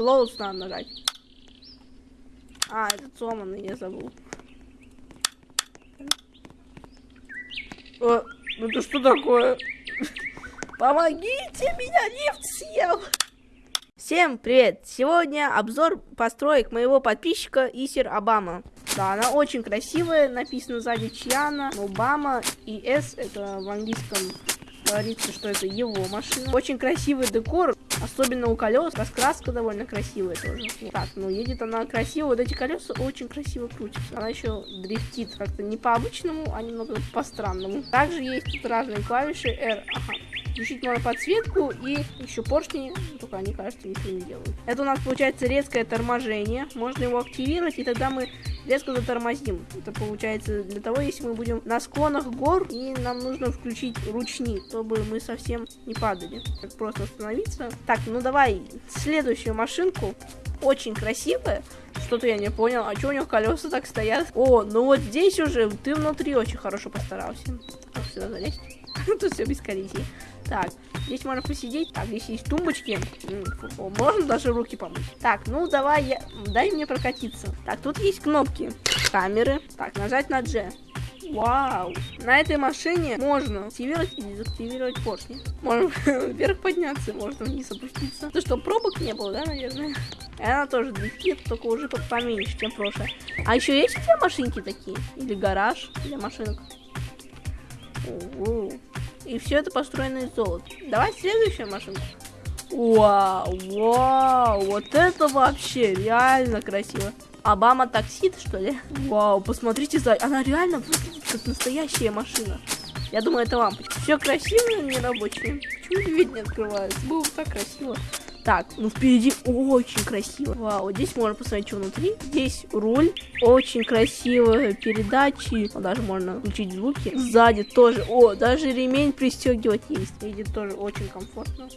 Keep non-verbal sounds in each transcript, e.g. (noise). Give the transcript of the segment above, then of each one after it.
close надо нажать. А, это сломанный, я забыл. О, ну это что такое? (laughs) Помогите, меня лифт съел! Всем привет! Сегодня обзор построек моего подписчика Исер Обама. Да, она очень красивая, написано сзади Чьяна, Обама и S, это в английском говорится, что это его машина. Очень красивый декор, особенно у колес. Раскраска довольно красивая тоже. Так, ну едет она красиво. Вот эти колеса очень красиво крутятся. Она еще дрифтит как-то не по-обычному, а немного по-странному. Также есть тут разные клавиши R. Ага, включить можно подсветку и еще поршни, только они, кажется, ничего не делают. Это у нас получается резкое торможение. Можно его активировать, и тогда мы резко затормозим. Это получается для того, если мы будем на склонах гор, и нам нужно включить ручник, чтобы мы совсем не падали. Как просто остановиться. Так, ну давай следующую машинку. Очень красивая. Что-то я не понял. А что у него колеса так стоят? О, ну вот здесь уже ты внутри очень хорошо постарался. Как сюда залезть? (laughs) Тут все без коллизии. Так, здесь можно посидеть. Так, здесь есть тумбочки. Можно даже руки помыть. Так, ну давай, я... дай мне прокатиться. Так, тут есть кнопки. Камеры. Так, нажать на G. Вау! На этой машине можно активировать и дезактивировать поршни. Можно (laughs) вверх подняться, можно вниз опуститься. Ну что, пробок не было, да, наверное? Она тоже дрифтит, только уже поменьше, чем прошлое. А еще есть у тебя машинки такие? Или гараж для машинок? О -о -о. И все это построено из золота. Давай следующую машинку. Вау, вау, вот это вообще реально красиво. Обама таксит, что ли? Вау, посмотрите, за... она реально выглядит как настоящая машина. Я думаю, это лампочка. Все красиво, не рабочее. Почему дверь не открывается? Было так красиво. Так, ну впереди очень красиво. Вау, здесь можно посмотреть, что внутри. Здесь руль, очень красивые передачи. Даже можно включить звуки. Сзади тоже. О, даже ремень пристегивать есть. Едет тоже очень комфортно.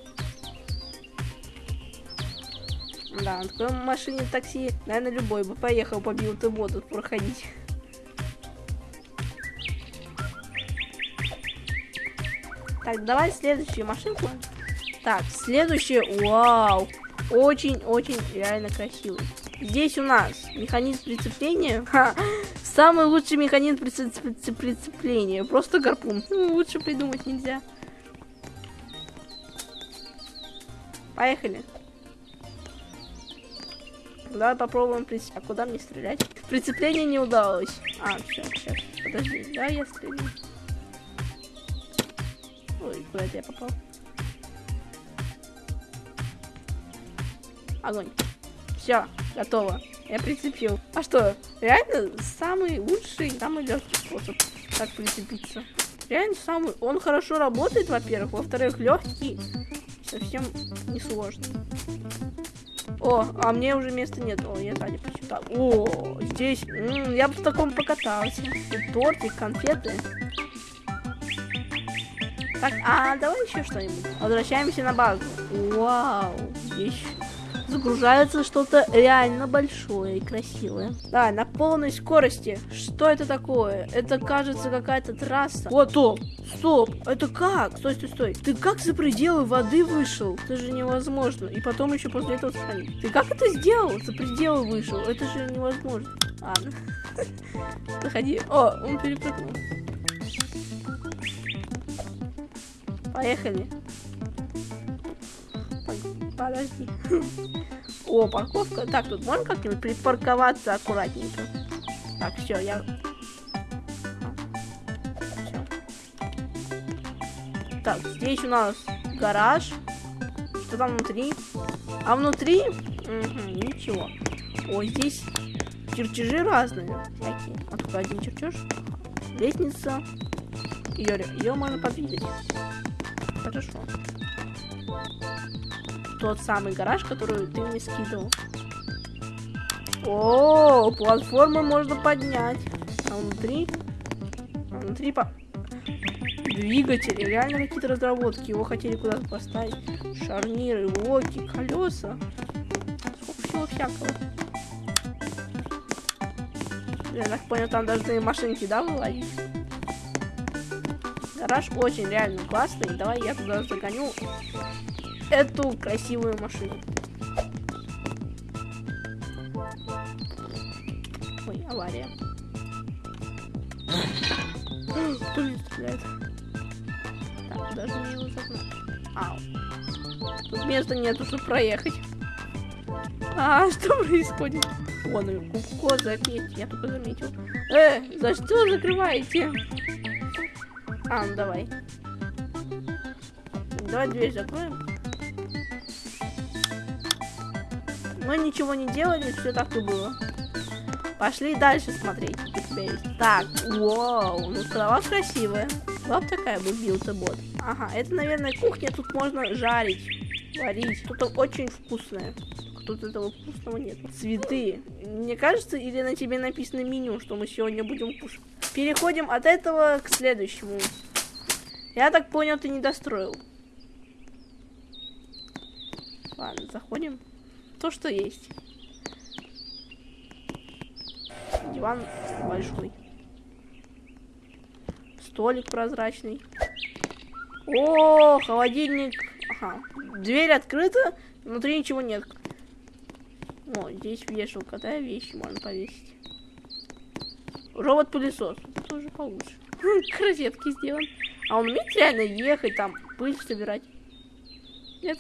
Да, на такой машине такси, наверное, любой бы поехал, побил ты воду проходить. Так, давай следующую машинку. Так, следующее. Вау. Очень-очень реально красивый. Здесь у нас механизм прицепления. Ха, самый лучший механизм прицепления. Просто гарпун. Ну, лучше придумать нельзя. Поехали. Давай попробуем прицеп... А куда мне стрелять? Прицепление не удалось. А, сейчас, сейчас. Подожди, да, я стреляю. Ой, куда я попал? Огонь. Все, готово. Я прицепил. А что, реально самый лучший, самый легкий способ так прицепиться. Реально самый... Он хорошо работает, во-первых. Во-вторых, легкий. Совсем не сложно. О, а мне уже места нет. О, я сзади почитал. О, здесь... М -м, я бы в таком покатался. Тут тортик, конфеты. Так, а давай еще что-нибудь. Возвращаемся на базу. Вау, здесь загружается что-то реально большое и красивое. Да, на полной скорости. Что это такое? Это, кажется, какая-то трасса. Вот, стоп, стоп, это как? Стой, стой, стой. Ты как за пределы воды вышел? Это же невозможно. И потом еще после этого сохранить. Ты как это сделал? За пределы вышел? Это же невозможно. Ладно. (laughs) Заходи. О, он перепрыгнул. Поехали. Подожди. О, парковка. Так, тут можно как-нибудь припарковаться аккуратненько? Так, все, я... Так, здесь у нас гараж. Что там внутри? А внутри? Угу, ничего. О, здесь чертежи разные. Всякие. А только один чертеж. Лестница. Ее, ее можно подвигать. Хорошо тот самый гараж, который ты мне скидывал. О, платформы можно поднять. А внутри? А внутри по... Двигатели, реально какие-то разработки. Его хотели куда-то поставить. Шарниры, локи, колеса. Всего всякого. Я так понял, там должны машинки, да, вылазить? Гараж очень реально классный. Давай я туда загоню эту красивую машину. Ой, авария. Кто меня? Так, даже не его Ау. Тут места нету, чтобы проехать. А, (laughs) что происходит? О, ну кубко заметь, я только заметил. Э, за что закрываете? А, ну давай. Давай дверь закроем. Мы ничего не делали, все так и было. Пошли дальше смотреть, есть. Так, вау, ну трава красивая. Вот такая бы билта бот. Ага, это, наверное, кухня, тут можно жарить, варить. Что-то очень вкусное. Тут этого вкусного нет. Цветы. Мне кажется, или на тебе написано меню, что мы сегодня будем кушать. Переходим от этого к следующему. Я так понял, ты не достроил. Ладно, заходим. То, что есть. Диван большой. Столик прозрачный. О, холодильник. Ага. Дверь открыта, внутри ничего нет. О, здесь вешалка, да, вещи можно повесить. Робот-пылесос. Тоже получше. (laughs) К розетке сделан. А он умеет реально ехать там, пыль собирать? Нет?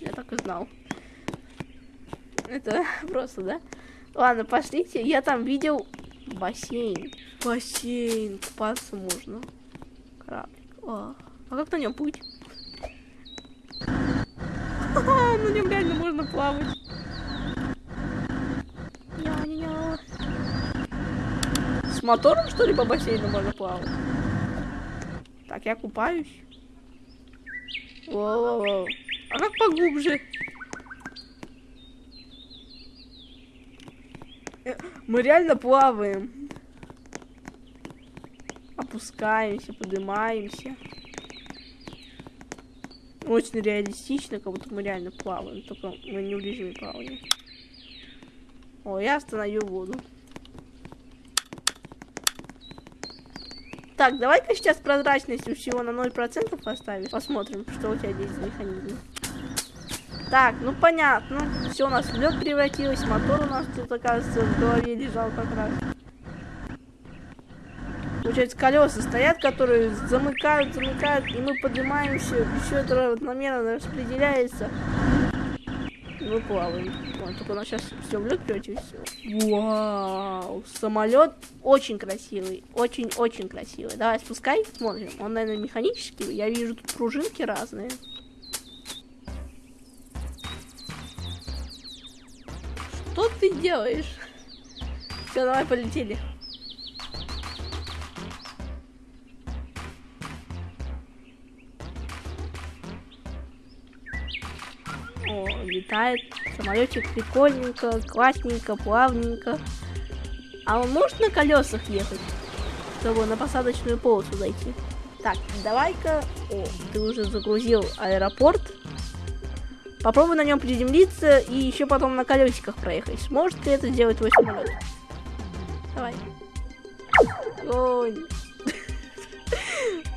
Я так и знал. Это (laughs) просто, да? Ладно, пошлите. Я там видел бассейн. Бассейн. Купаться можно. Кораблик. О. А как на нем путь? (laughs) На нем реально можно плавать. С мотором, что ли, по бассейну можно плавать? Так, я купаюсь. Воу-воу-воу. А как поглубже? Э, мы реально плаваем. Опускаемся, поднимаемся. Очень реалистично, как будто мы реально плаваем. Только мы не в режиме плавания. О, я остановил воду. Так, давай-ка сейчас прозрачность всего на 0% поставишь. Посмотрим, что у тебя здесь за механизм. Так, ну понятно. Все у нас в лед превратилось. Мотор у нас тут, оказывается, в голове лежал как раз. Получается, колеса стоят, которые замыкают, замыкают, и мы поднимаемся, все это равномерно распределяется. Мы плаваем. Вон, только у нас сейчас все в лед превратилось. Вау, самолет очень красивый, очень-очень красивый. Давай спускай, смотрим. Он, наверное, механический. Я вижу тут пружинки разные. Ты делаешь? Все, давай полетели. О, летает самолетик прикольненько, классненько, плавненько. А он может на колесах ехать, чтобы на посадочную полосу зайти? Так, давай-ка... О, ты уже загрузил аэропорт. Попробуй на нем приземлиться и еще потом на колесиках проехать. Сможет ли это сделать твой самолет? Давай. Ой. (laughs)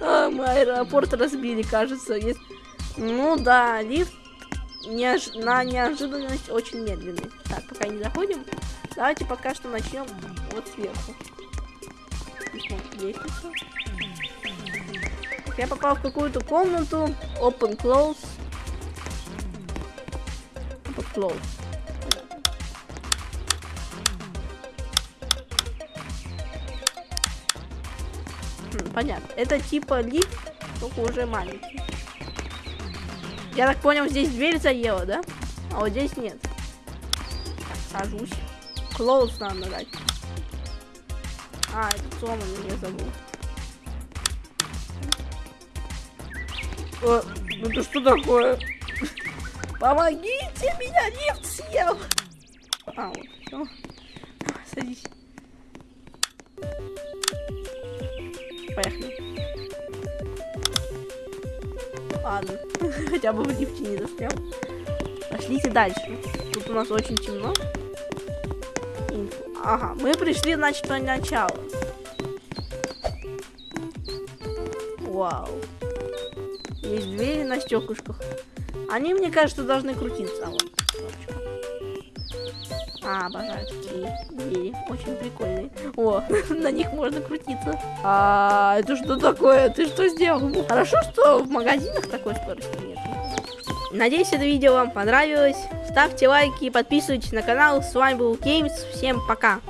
А, мы аэропорт разбили, кажется. Ну да, лифт неож... на неожиданность очень медленный. Так, пока не заходим, давайте пока что начнем вот сверху. Лестница. Я попал в какую-то комнату. Open, close. Close. Хм, понятно. Это типа лифт, только уже маленький. Я так понял, здесь дверь заела, да? А вот здесь нет. Так, сажусь. Close надо дать. А, это сломанный, я забыл. О, ну это что такое? (laughs) Помогите, меня лифт съел! А, вот, все. Садись. Поехали. Ладно. (laughs) Хотя бы в лифте не застрял. Пошлите дальше. Тут у нас очень темно. Ага, мы пришли, значит, на начало. Вау. Есть двери на стеклышках. Они, мне кажется, должны крутиться. А вот. А, обожаю такие двери. Очень прикольные. О, (laughs) на них можно крутиться. А, это что такое? Ты что сделал? Хорошо, что в магазинах такой скорости нет. Надеюсь, это видео вам понравилось. Ставьте лайки, подписывайтесь на канал. С вами был Games. Всем пока.